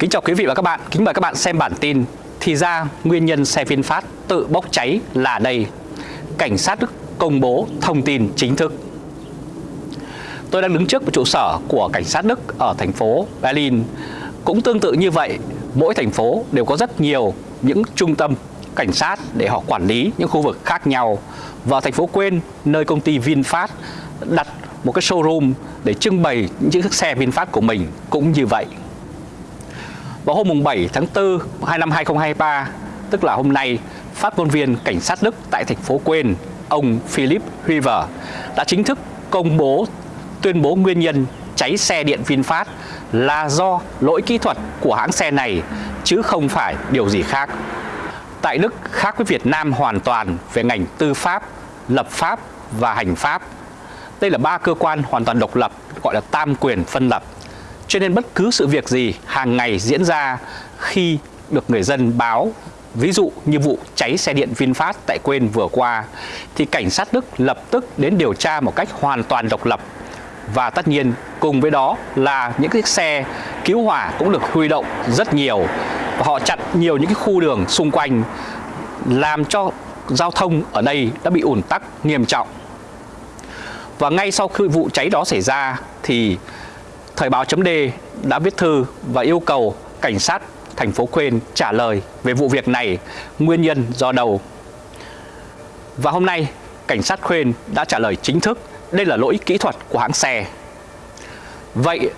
Kính chào quý vị và các bạn, kính mời các bạn xem bản tin Thì ra nguyên nhân xe VinFast tự bốc cháy là đây. Cảnh sát Đức công bố thông tin chính thức. Tôi đang đứng trước một trụ sở của cảnh sát Đức ở thành phố Berlin. Cũng tương tự như vậy, mỗi thành phố đều có rất nhiều những trung tâm cảnh sát để họ quản lý những khu vực khác nhau. Và thành phố Quên, nơi công ty VinFast đặt một cái showroom để trưng bày những chiếc xe VinFast của mình. Cũng như vậy vào hôm 7 tháng 4 năm 2023, tức là hôm nay, phát ngôn viên cảnh sát Đức tại thành phố Quên, ông Philip River đã chính thức công bố tuyên bố nguyên nhân cháy xe điện VinFast là do lỗi kỹ thuật của hãng xe này chứ không phải điều gì khác. Tại Đức khác với Việt Nam hoàn toàn về ngành tư pháp, lập pháp và hành pháp. Đây là ba cơ quan hoàn toàn độc lập gọi là tam quyền phân lập cho nên bất cứ sự việc gì hàng ngày diễn ra khi được người dân báo, Ví dụ như vụ cháy xe điện VinFast tại Quên vừa qua, thì cảnh sát Đức lập tức đến điều tra một cách hoàn toàn độc lập và tất nhiên, cùng với đó là những chiếc xe cứu hỏa cũng được huy động rất nhiều và họ chặn nhiều những cái khu đường xung quanh, làm cho giao thông ở đây đã bị ủn tắc nghiêm trọng. Và ngay sau khi vụ cháy đó xảy ra, thì Thời báo chấm đã viết thư và yêu cầu cảnh sát thành phố Quên trả lời về vụ việc này, nguyên nhân do đâu. Và hôm nay, cảnh sát Quên đã trả lời chính thức đây là lỗi kỹ thuật của hãng xe. Vậy,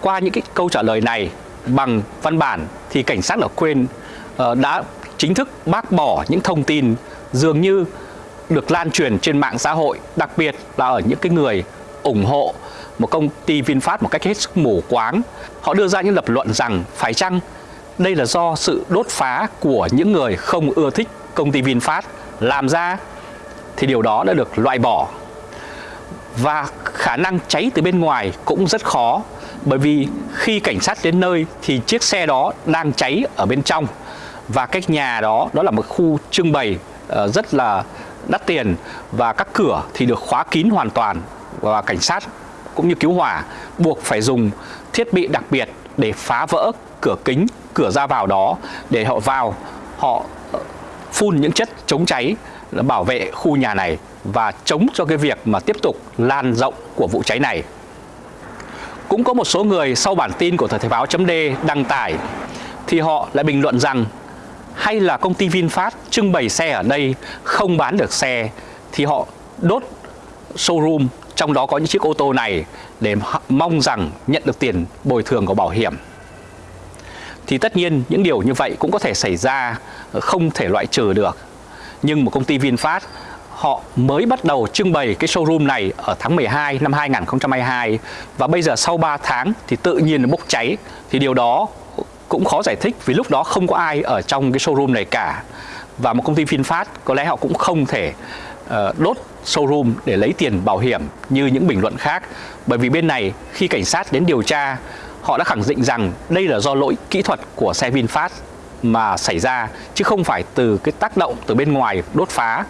qua những cái câu trả lời này bằng văn bản thì cảnh sát ở Quên uh, ờ, đã chính thức bác bỏ những thông tin dường như được lan truyền trên mạng xã hội, đặc biệt là ở những cái người ủng hộ một công ty VinFast một cách hết sức mù quáng. Họ đưa ra những lập luận rằng, phải chăng đây là do sự đốt phá của những người không ưa thích công ty VinFast làm ra thì điều đó đã được loại bỏ. Và khả năng cháy từ bên ngoài cũng rất khó, bởi vì khi cảnh sát đến nơi thì chiếc xe đó đang cháy ở bên trong và cách nhà đó đó là một khu trưng bày ờ, rất là đắt tiền và các cửa thì được khóa kín hoàn toàn và cảnh sát cũng như cứu hỏa buộc phải dùng thiết bị đặc biệt để phá vỡ cửa kính, cửa ra vào đó để họ vào, họ ờ, phun những chất chống cháy bảo vệ khu nhà này và chống cho cái việc mà tiếp tục lan rộng của vụ cháy này. Cũng có một số người sau bản tin của Thời Thể báo chấm đăng tải thì họ lại bình luận rằng hay là công ty VinFast trưng bày xe ở đây không bán được xe thì họ đốt showroom trong đó có những chiếc ô tô này để mong rằng nhận được tiền bồi thường của bảo hiểm. Thì tất nhiên những điều như vậy cũng có thể xảy ra, ờ, không thể loại trừ được. Nhưng một công ty VinFast họ mới bắt đầu trưng bày cái showroom này ở tháng 12 năm 2022 và bây giờ sau 3 tháng thì tự nhiên nó bốc cháy thì điều đó cũng khó giải thích vì lúc đó không có ai ở trong cái showroom này cả và một công ty VinFast có lẽ họ cũng không thể uh, Ờ, đốt showroom để lấy tiền bảo hiểm như những bình luận khác. Bởi vì bên này khi cảnh sát đến điều tra họ đã khẳng định rằng đây là do lỗi kỹ thuật của xe VinFast mà xảy ra chứ không phải từ cái tác động từ bên ngoài đốt phá.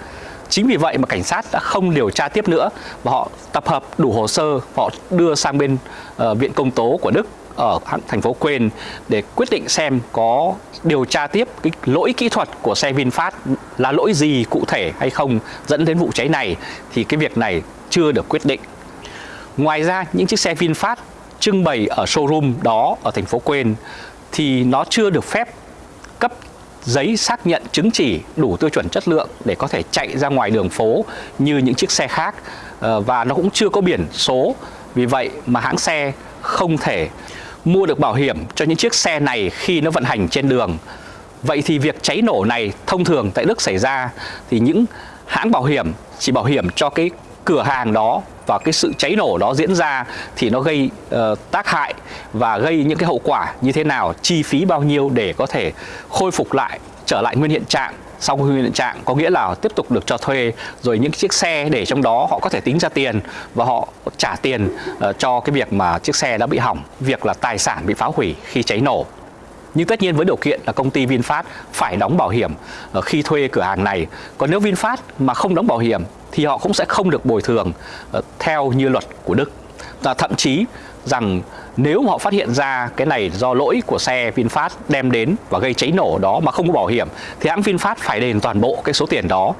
Chính vì vậy mà cảnh sát đã không điều tra tiếp nữa và họ tập hợp đủ hồ sơ, họ đưa sang bên uh, viện công tố của Đức ở thành phố Quên để quyết định xem có điều tra tiếp cái lỗi kỹ thuật của xe VinFast là lỗi gì cụ thể hay không dẫn đến vụ cháy này, thì cái việc này chưa được quyết định. Ngoài ra, những chiếc xe VinFast trưng bày ở showroom đó ở thành phố Quên thì nó chưa được phép cấp giấy xác nhận chứng chỉ đủ tiêu chuẩn chất lượng để có thể chạy ra ngoài đường phố như những chiếc xe khác ờ, và nó cũng chưa có biển số vì vậy mà hãng xe không thể mua được bảo hiểm cho những chiếc xe này khi nó vận hành trên đường. Vậy thì việc cháy nổ này thông thường tại Đức xảy ra thì những hãng bảo hiểm chỉ bảo hiểm cho cái cửa hàng đó và cái sự cháy nổ đó diễn ra thì nó gây uh, tác hại và gây những cái hậu quả như thế nào, chi phí bao nhiêu để có thể khôi phục lại, trở lại nguyên hiện trạng sau khi hiện trạng có nghĩa là tiếp tục được cho thuê rồi những chiếc xe để trong đó họ có thể tính ra tiền và họ trả tiền uh, cho cái việc mà chiếc xe đã bị hỏng, việc là tài sản bị phá hủy khi cháy nổ. Nhưng tất nhiên với điều kiện là công ty VinFast phải đóng bảo hiểm ờ, khi thuê cửa hàng này. Còn nếu VinFast mà không đóng bảo hiểm thì họ cũng sẽ không được bồi thường ờ, theo như luật của Đức. Và thậm chí rằng nếu mà họ phát hiện ra cái này do lỗi của xe VinFast đem đến và gây cháy nổ đó mà không có bảo hiểm, thì hãng VinFast phải đền toàn bộ cái số tiền đó.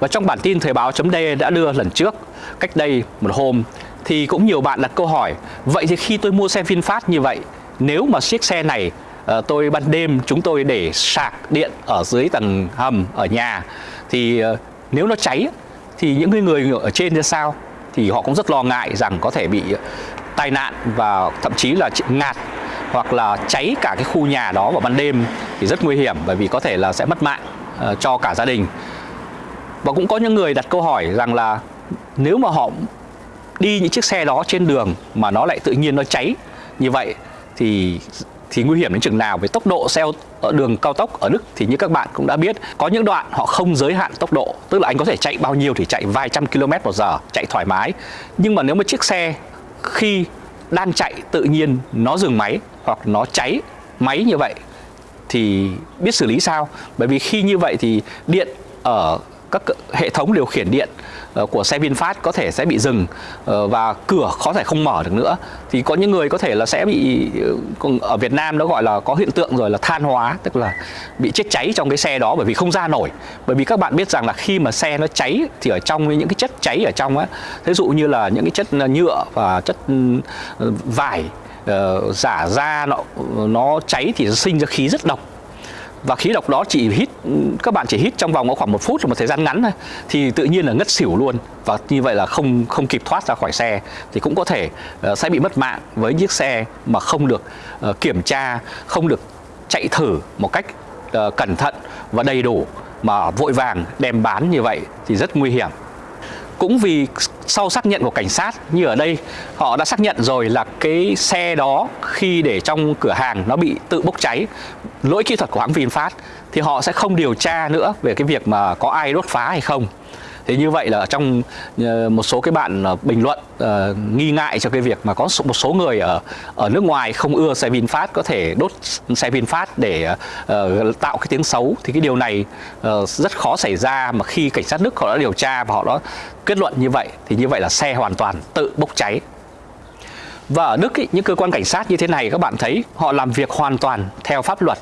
Và trong bản tin thời báo.d đã đưa lần trước, cách đây một hôm, thì cũng nhiều bạn đặt câu hỏi, vậy thì khi tôi mua xe VinFast như vậy, nếu mà chiếc xe này ờ, tôi ban đêm chúng tôi để sạc điện ở dưới tầng hầm ở nhà, thì ờ, nếu nó cháy thì những người ở trên ra sao? Thì họ cũng rất lo ngại rằng có thể bị tai nạn và thậm chí là ngạt hoặc là cháy cả cái khu nhà đó vào ban đêm thì rất nguy hiểm bởi vì có thể là sẽ mất mạng uh, cho cả gia đình. Và cũng có những người đặt câu hỏi rằng là nếu mà họ đi những chiếc xe đó trên đường mà nó lại tự nhiên nó cháy như vậy thì thì nguy hiểm đến chừng nào? Với tốc độ xe ở đường cao tốc ở Đức thì như các bạn cũng đã biết có những đoạn họ không giới hạn tốc độ tức là anh có thể chạy bao nhiêu thì chạy vài trăm km một giờ chạy thoải mái. Nhưng mà nếu mà chiếc xe khi đang chạy tự nhiên nó dừng máy hoặc nó cháy máy như vậy thì biết xử lý sao? Bởi vì khi như vậy thì điện ở các hệ thống điều khiển điện ờ, của xe VinFast có thể sẽ bị dừng ờ, và cửa có thể không mở được nữa. Thì có những người có thể là sẽ bị ờ, ở Việt Nam nó gọi là có hiện tượng rồi là than hóa, tức là bị chết cháy trong cái xe đó bởi vì không ra nổi. Bởi vì các bạn biết rằng là khi mà xe nó cháy thì ở trong những cái chất cháy ở trong á ví dụ như là những cái chất nhựa và chất ừ, vải giả da nó nó cháy thì nó sinh ra khí rất độc và khí độc đó chỉ hít các bạn chỉ hít trong vòng khoảng một phút là một thời gian ngắn thôi thì tự nhiên là ngất xỉu luôn. Và như vậy là không không kịp thoát ra khỏi xe thì cũng có thể uh, sẽ bị mất mạng với chiếc xe mà không được uh, kiểm tra không được chạy thử một cách uh, cẩn thận và đầy đủ mà vội vàng đem bán như vậy thì rất nguy hiểm. Cũng vì sau xác nhận của cảnh sát như ở đây họ đã xác nhận rồi là cái xe đó khi để trong cửa hàng nó bị tự bốc cháy lỗi kỹ thuật của hãng VinFast thì họ sẽ không điều tra nữa về cái việc mà có ai đốt phá hay không. Thế như vậy là trong ờ, một số cái bạn ờ, bình luận uh, nghi ngại cho cái việc mà có một số người ở ở nước ngoài không ưa xe VinFast có thể đốt xe VinFast để uh, tạo cái tiếng xấu thì cái điều này uh, rất khó xảy ra mà khi cảnh sát Đức họ đã điều tra và họ đã kết luận như vậy thì như vậy là xe hoàn toàn tự bốc cháy và ở Đức ý, những cơ quan cảnh sát như thế này các bạn thấy họ làm việc hoàn toàn theo pháp luật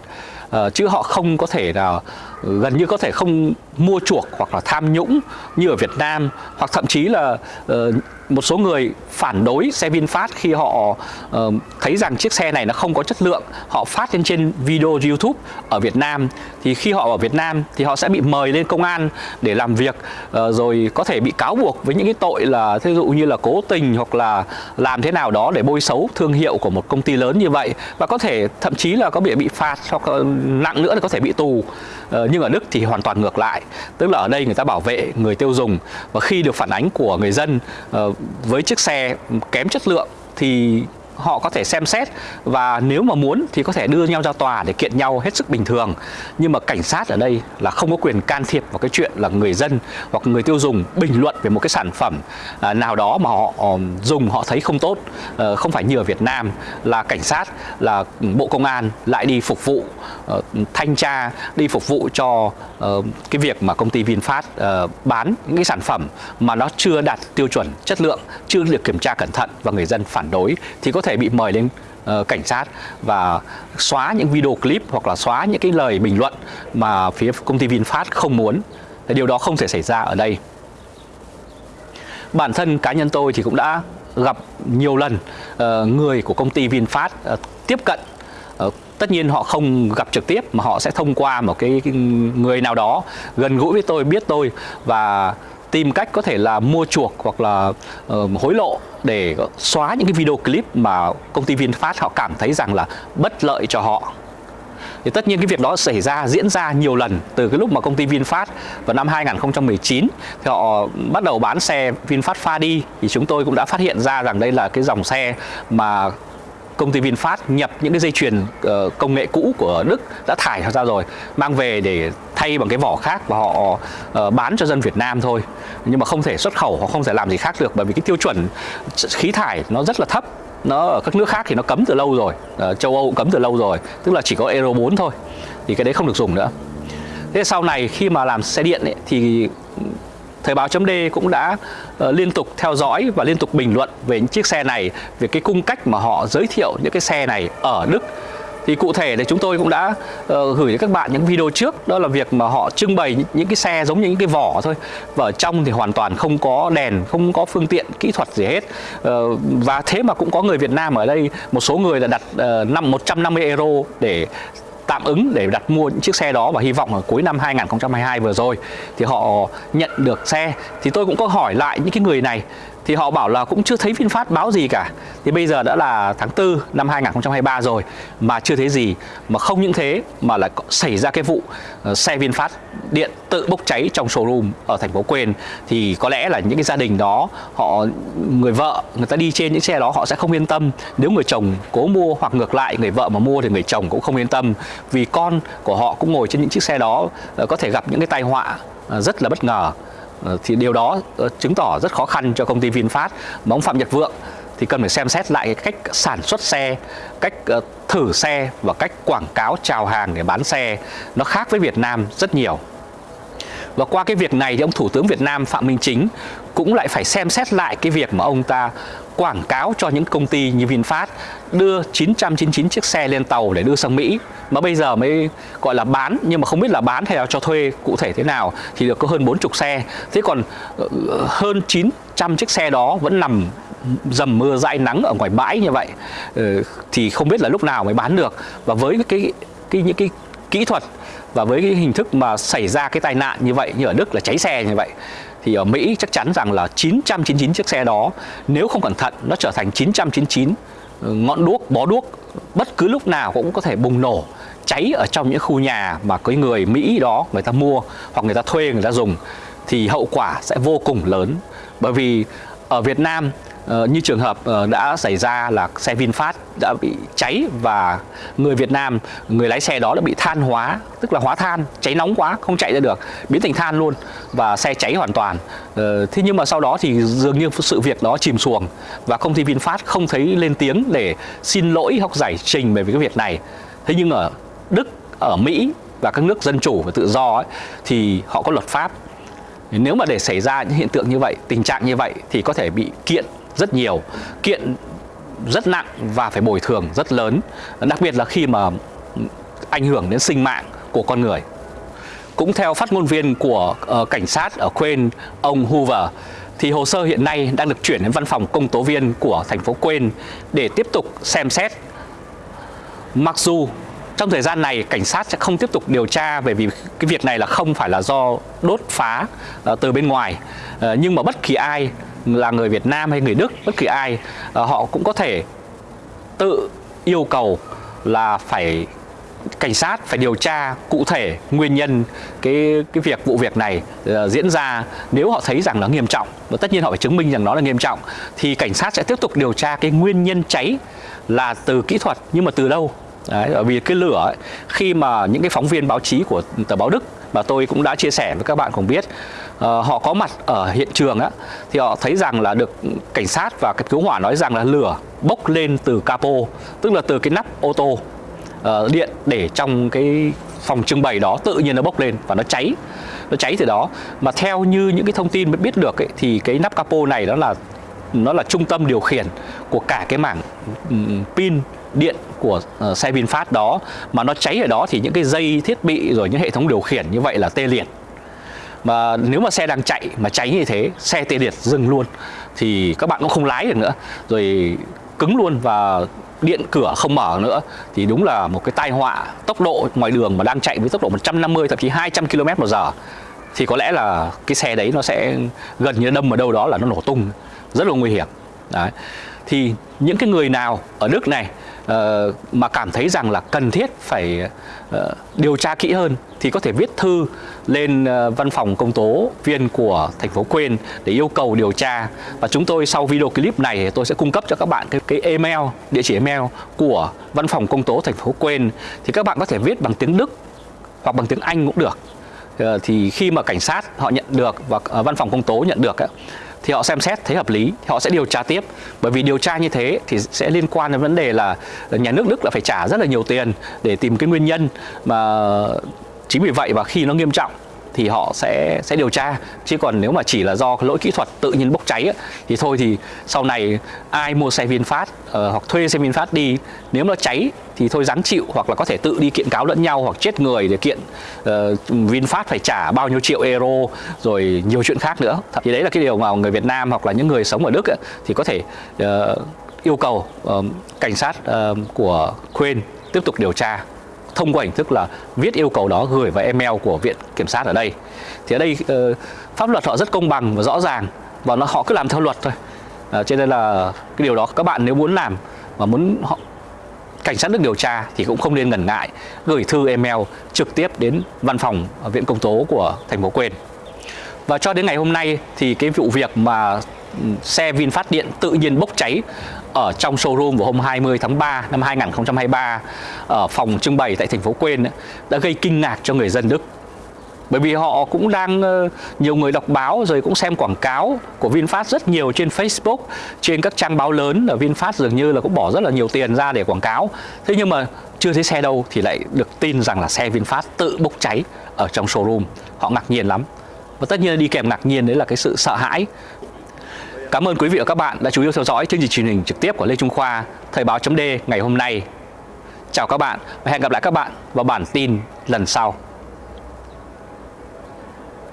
uh, chứ họ không có thể nào gần như có thể không mua chuộc hoặc là tham nhũng như ở Việt Nam hoặc thậm chí là uh, một số người phản đối xe VinFast khi họ uh, thấy rằng chiếc xe này nó không có chất lượng họ phát lên trên video YouTube ở Việt Nam. Thì khi họ ở Việt Nam thì họ sẽ bị mời lên công an để làm việc uh, rồi có thể bị cáo buộc với những cái tội là ví dụ như là cố tình hoặc là làm thế nào đó để bôi xấu thương hiệu của một công ty lớn như vậy và có thể thậm chí là có bị bị phạt hoặc nặng nữa là có thể bị tù. uh, Ờ, nhưng ở Đức thì hoàn toàn ngược lại. Tức là ở đây người ta bảo vệ người tiêu dùng và khi được phản ánh của người dân ờ, với chiếc xe kém chất lượng thì họ có thể xem xét và nếu mà muốn thì có thể đưa nhau ra tòa để kiện nhau hết sức bình thường. Nhưng mà cảnh sát ở đây là không có quyền can thiệp vào cái chuyện là người dân hoặc người tiêu dùng bình luận về một cái sản phẩm à, nào đó mà họ ờ, dùng họ thấy không tốt ờ, không phải như ở Việt Nam, là cảnh sát, là bộ công an lại đi phục vụ ờ, thanh tra, đi phục vụ cho cái việc mà công ty VinFast bán những cái sản phẩm mà nó chưa đạt tiêu chuẩn chất lượng, chưa được kiểm tra cẩn thận và người dân phản đối, thì có thể thể bị mời lên uh, cảnh sát và xóa những video clip hoặc là xóa những cái lời bình luận mà phía công ty VinFast không muốn. Điều đó không thể xảy ra ở đây. Bản thân cá nhân tôi thì cũng đã gặp nhiều lần uh, người của công ty VinFast uh, tiếp cận uh, tất nhiên họ không gặp trực tiếp mà họ sẽ thông qua một cái, cái người nào đó gần gũi với tôi biết tôi và tìm cách có thể là mua chuộc hoặc là uh, hối lộ để xóa những cái video clip mà công ty VinFast họ cảm thấy rằng là bất lợi cho họ. Thì tất nhiên cái việc đó xảy ra diễn ra nhiều lần từ cái lúc mà công ty VinFast vào năm 2019 thì họ bắt đầu bán xe VinFast Fadi. Thì chúng tôi cũng đã phát hiện ra rằng đây là cái dòng xe mà công ty VinFast nhập những cái dây chuyền uh, công nghệ cũ của Đức đã thải ra rồi mang về để thay bằng cái vỏ khác và họ uh, bán cho dân Việt Nam thôi. Nhưng mà không thể xuất khẩu họ không thể làm gì khác được bởi vì cái tiêu chuẩn khí thải nó rất là thấp. Nó ở các nước khác thì nó cấm từ lâu rồi uh, châu Âu cũng cấm từ lâu rồi tức là chỉ có Euro 4 thôi thì cái đấy không được dùng nữa. Thế sau này khi mà làm xe điện ấy, thì Thời báo chấm D cũng đã uh, liên tục theo dõi và liên tục bình luận về những chiếc xe này, về cái cung cách mà họ giới thiệu những cái xe này ở Đức. Thì cụ thể thì chúng tôi cũng đã uh, gửi đến các bạn những video trước đó là việc mà họ trưng bày những, những cái xe giống như những cái vỏ thôi. Và ở trong thì hoàn toàn không có đèn không có phương tiện kỹ thuật gì hết. Uh, và thế mà cũng có người Việt Nam ở đây một số người đã đặt uh, năm 150 euro để tạm ứng để đặt mua những chiếc xe đó và hy vọng ở cuối năm 2022 vừa rồi thì họ nhận được xe. Thì tôi cũng có hỏi lại những cái người này thì họ bảo là cũng chưa thấy VinFast báo gì cả. Thì bây giờ đã là tháng 4 năm 2023 rồi, mà chưa thấy gì, mà không những thế, mà lại xảy ra cái vụ ờ, xe VinFast điện tự bốc cháy trong showroom ở thành phố Quên. Thì có lẽ là những cái gia đình đó, họ, người vợ, người ta đi trên những xe đó, họ sẽ không yên tâm. Nếu người chồng cố mua hoặc ngược lại, người vợ mà mua thì người chồng cũng không yên tâm. Vì con của họ cũng ngồi trên những chiếc xe đó ờ, có thể gặp những cái tai họa ờ, rất là bất ngờ. Ờ, thì điều đó ờ, chứng tỏ rất khó khăn cho công ty VinFast. Mà ông Phạm Nhật Vượng thì cần phải xem xét lại cách sản xuất xe, cách ờ, thử xe và cách quảng cáo chào hàng để bán xe. Nó khác với Việt Nam rất nhiều. Và qua cái việc này thì ông Thủ tướng Việt Nam Phạm Minh Chính cũng lại phải xem xét lại cái việc mà ông ta quảng cáo cho những công ty như VinFast đưa 999 chiếc xe lên tàu để đưa sang Mỹ, mà bây giờ mới gọi là bán, nhưng mà không biết là bán hay là cho thuê cụ thể thế nào, thì được có hơn 40 xe. Thế còn ờ, hơn 900 chiếc xe đó vẫn nằm dầm mưa dãi nắng ở ngoài bãi như vậy ờ, thì không biết là lúc nào mới bán được. Và với cái cái những cái kỹ thuật và với cái hình thức mà xảy ra cái tai nạn như vậy, như ở Đức là cháy xe như vậy, thì ở Mỹ chắc chắn rằng là 999 chiếc xe đó, nếu không cẩn thận, nó trở thành 999 ngọn đuốc, bó đuốc, bất cứ lúc nào cũng có thể bùng nổ, cháy ở trong những khu nhà mà cái người Mỹ đó người ta mua hoặc người ta thuê, người ta dùng, thì hậu quả sẽ vô cùng lớn. Bởi vì ở Việt Nam Ờ, như trường hợp uh, đã xảy ra là xe VinFast đã bị cháy và người Việt Nam, người lái xe đó đã bị than hóa, tức là hóa than, cháy nóng quá, không chạy ra được, biến thành than luôn và xe cháy hoàn toàn. Uh, thế nhưng mà sau đó thì dường như sự việc đó chìm xuồng và công ty VinFast không thấy lên tiếng để xin lỗi hoặc giải trình về cái việc này. Thế nhưng ở Đức, ở Mỹ và các nước dân chủ và tự do ấy, thì họ có luật pháp nếu mà để xảy ra những hiện tượng như vậy, tình trạng như vậy thì có thể bị kiện rất nhiều kiện rất nặng và phải bồi thường rất lớn đặc biệt là khi mà ảnh hưởng đến sinh mạng của con người. Cũng theo phát ngôn viên của uh, cảnh sát ở Queen ông Hoover thì hồ sơ hiện nay đang được chuyển đến văn phòng công tố viên của thành phố Queen để tiếp tục xem xét. Mặc dù trong thời gian này cảnh sát sẽ không tiếp tục điều tra về vì cái việc này là không phải là do đốt phá uh, từ bên ngoài uh, nhưng mà bất kỳ ai là người Việt Nam hay người Đức bất kỳ ai ờ, họ cũng có thể tự yêu cầu là phải cảnh sát phải điều tra cụ thể nguyên nhân cái cái việc vụ việc này uh, diễn ra. Nếu họ thấy rằng nó nghiêm trọng và tất nhiên họ phải chứng minh rằng nó là nghiêm trọng thì cảnh sát sẽ tiếp tục điều tra cái nguyên nhân cháy là từ kỹ thuật nhưng mà từ đâu Đấy, bởi vì cái lửa ấy, khi mà những cái phóng viên báo chí của tờ báo Đức mà tôi cũng đã chia sẻ với các bạn cùng biết Ờ, họ có mặt ở hiện trường á thì họ thấy rằng là được cảnh sát và cái cứu hỏa nói rằng là lửa bốc lên từ capo tức là từ cái nắp ô tô uh, điện để trong cái phòng trưng bày đó tự nhiên nó bốc lên và nó cháy. Nó cháy từ đó. Mà theo như những cái thông tin mới biết được ấy, thì cái nắp capo này đó là nó là trung tâm điều khiển của cả cái mảng um, pin điện của uh, xe VinFast đó. Mà nó cháy ở đó thì những cái dây thiết bị rồi những hệ thống điều khiển như vậy là tê liệt mà nếu mà xe đang chạy, mà cháy như thế, xe tê liệt dừng luôn, thì các bạn cũng không lái được nữa. Rồi cứng luôn và điện cửa không mở nữa. Thì đúng là một cái tai họa tốc độ ngoài đường mà đang chạy với tốc độ 150 thậm chí 200 km một giờ. Thì có lẽ là cái xe đấy nó sẽ gần như đâm ở đâu đó là nó nổ tung. Rất là nguy hiểm. Đấy. Thì những cái người nào ở Đức này Ờ, mà cảm thấy rằng là cần thiết phải ờ, điều tra kỹ hơn thì có thể viết thư lên ờ, văn phòng công tố viên của thành phố Quên để yêu cầu điều tra. Và chúng tôi sau video clip này tôi sẽ cung cấp cho các bạn cái, cái email địa chỉ email của văn phòng công tố thành phố Quên thì các bạn có thể viết bằng tiếng Đức hoặc bằng tiếng Anh cũng được. Thì khi mà cảnh sát họ nhận được và văn phòng công tố nhận được ấy, thì họ xem xét thấy hợp lý, thì họ sẽ điều tra tiếp. Bởi vì điều tra như thế thì sẽ liên quan đến vấn đề là nhà nước Đức là phải trả rất là nhiều tiền để tìm cái nguyên nhân mà chính vì vậy và khi nó nghiêm trọng thì họ sẽ sẽ điều tra. Chứ còn nếu mà chỉ là do lỗi kỹ thuật tự nhiên bốc cháy thì thôi thì sau này ai mua xe VinFast uh, hoặc thuê xe VinFast đi nếu nó cháy thì thôi ráng chịu hoặc là có thể tự đi kiện cáo lẫn nhau hoặc chết người để kiện uh, VinFast phải trả bao nhiêu triệu euro rồi nhiều chuyện khác nữa. Thì đấy là cái điều mà người Việt Nam hoặc là những người sống ở Đức ấy, thì có thể uh, yêu cầu uh, cảnh sát uh, của Quên tiếp tục điều tra thông qua hình thức là viết yêu cầu đó gửi vào email của viện kiểm sát ở đây. Thì ở đây uh, pháp luật họ rất công bằng và rõ ràng và nó họ cứ làm theo luật thôi. Uh, cho nên là cái điều đó các bạn nếu muốn làm mà muốn họ cảnh sát nước điều tra thì cũng không nên ngần ngại gửi thư email trực tiếp đến văn phòng viện công tố của thành phố Quên. Và cho đến ngày hôm nay thì cái vụ việc mà ừ, xe VinFast điện tự nhiên bốc cháy ở trong showroom vào hôm 20 tháng 3 năm 2023 ở phòng trưng bày tại thành phố Quên đã gây kinh ngạc cho người dân Đức. Bởi vì họ cũng đang ờ, nhiều người đọc báo rồi cũng xem quảng cáo của VinFast rất nhiều trên Facebook, trên các trang báo lớn ở VinFast dường như là cũng bỏ rất là nhiều tiền ra để quảng cáo. Thế nhưng mà chưa thấy xe đâu thì lại được tin rằng là xe VinFast tự bốc cháy ở trong showroom. Họ ngạc nhiên lắm. Và tất nhiên đi kèm ngạc nhiên đấy là cái sự sợ hãi Cảm ơn quý vị và các bạn đã chú ý theo dõi chương trình truyền hình trực tiếp của Lê Trung Khoa, Thời báo chấm ngày hôm nay. Chào các bạn và hẹn gặp lại các bạn vào bản tin lần sau.